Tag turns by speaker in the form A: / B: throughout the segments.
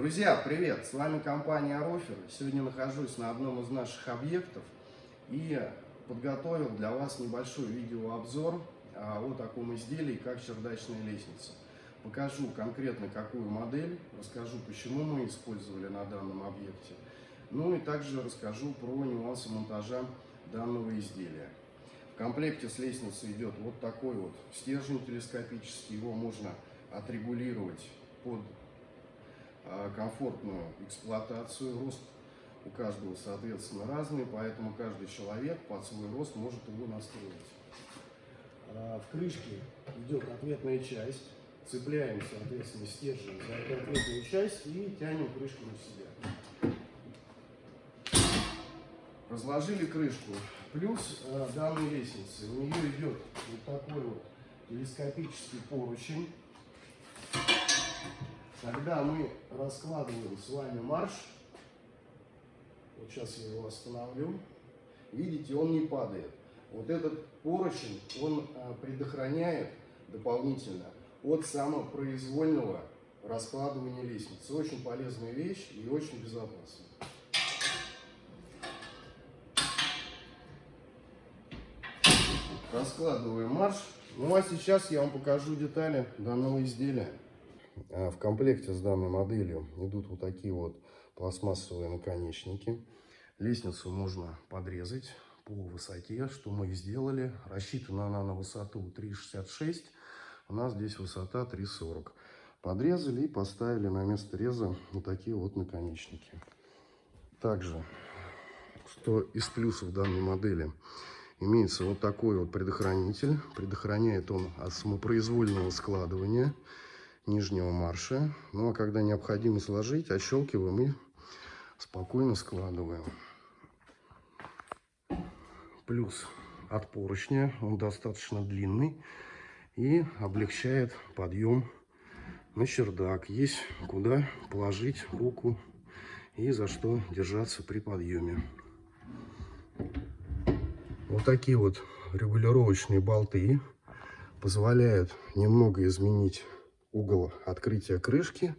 A: Друзья, привет! С вами компания Арофер. Сегодня нахожусь на одном из наших объектов и подготовил для вас небольшой видеообзор а, о таком изделии, как чердачная лестница. Покажу конкретно какую модель, расскажу, почему мы использовали на данном объекте, ну и также расскажу про нюансы монтажа данного изделия. В комплекте с лестницей идет вот такой вот стержень телескопический, его можно отрегулировать под комфортную эксплуатацию. Рост у каждого, соответственно, разный, поэтому каждый человек под свой рост может его настроить. А, в крышке идет ответная часть. Цепляем, соответственно, стержень за эту ответную часть и тянем крышку на себя. Разложили крышку. Плюс э, данной лестницы. У нее идет вот такой вот телескопический поручень когда мы раскладываем с вами марш, вот сейчас я его остановлю, видите, он не падает. Вот этот поручень, он а, предохраняет дополнительно от самопроизвольного раскладывания лестницы. Очень полезная вещь и очень безопасная. Раскладываем марш. Ну а сейчас я вам покажу детали данного изделия. А в комплекте с данной моделью идут вот такие вот пластмассовые наконечники. Лестницу можно подрезать по высоте, что мы и сделали. Рассчитана она на высоту 3,66, у нас здесь высота 3,40. Подрезали и поставили на место реза вот такие вот наконечники. Также, что из плюсов данной модели, имеется вот такой вот предохранитель. Предохраняет он от самопроизвольного складывания нижнего марша. Ну а когда необходимо сложить, отщелкиваем и спокойно складываем. Плюс от поручня, он достаточно длинный и облегчает подъем на чердак. Есть куда положить руку и за что держаться при подъеме. Вот такие вот регулировочные болты позволяют немного изменить угол открытия крышки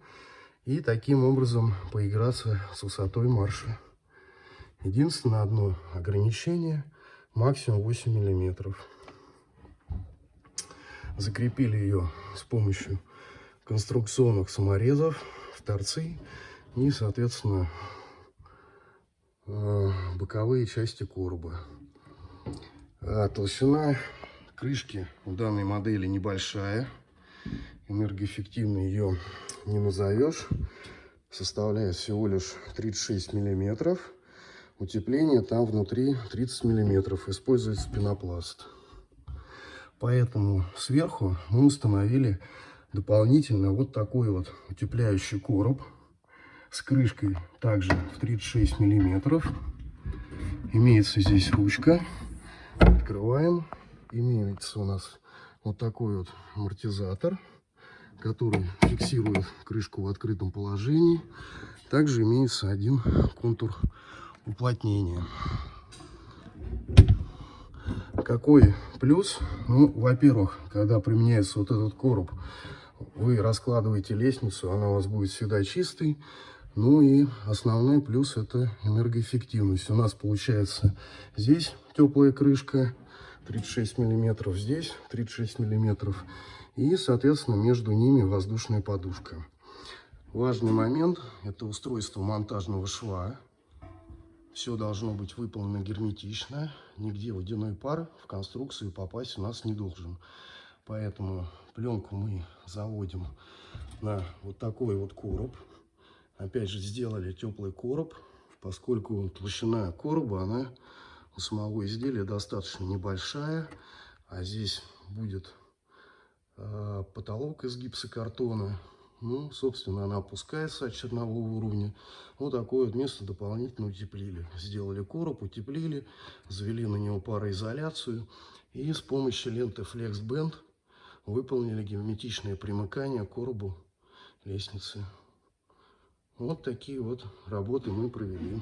A: и таким образом поиграться с высотой марша. Единственное одно ограничение, максимум 8 миллиметров. Закрепили ее с помощью конструкционных саморезов в торцы и, соответственно, э, боковые части короба. А толщина крышки у данной модели небольшая энергоэффективно ее не назовешь. Составляет всего лишь 36 миллиметров. Утепление там внутри 30 миллиметров. Используется пенопласт. Поэтому сверху мы установили дополнительно вот такой вот утепляющий короб с крышкой также в 36 миллиметров. Имеется здесь ручка. Открываем. Имеется у нас вот такой вот амортизатор который фиксирует крышку в открытом положении. Также имеется один контур уплотнения. Какой плюс? Ну, во-первых, когда применяется вот этот короб, вы раскладываете лестницу, она у вас будет всегда чистой. Ну и основной плюс это энергоэффективность. У нас получается здесь теплая крышка 36 миллиметров, здесь 36 миллиметров и, соответственно, между ними воздушная подушка. Важный момент – это устройство монтажного шва. Все должно быть выполнено герметично. Нигде водяной пар в конструкцию попасть у нас не должен. Поэтому пленку мы заводим на вот такой вот короб. Опять же, сделали теплый короб, поскольку толщина короба, она у самого изделия достаточно небольшая. А здесь будет Э, потолок из гипсокартона. Ну, собственно, она опускается от чернового уровня. Вот такое вот место дополнительно утеплили. Сделали короб, утеплили, завели на него пароизоляцию. И с помощью ленты Flex Band выполнили герметичное примыкание к коробу лестницы. Вот такие вот работы мы провели.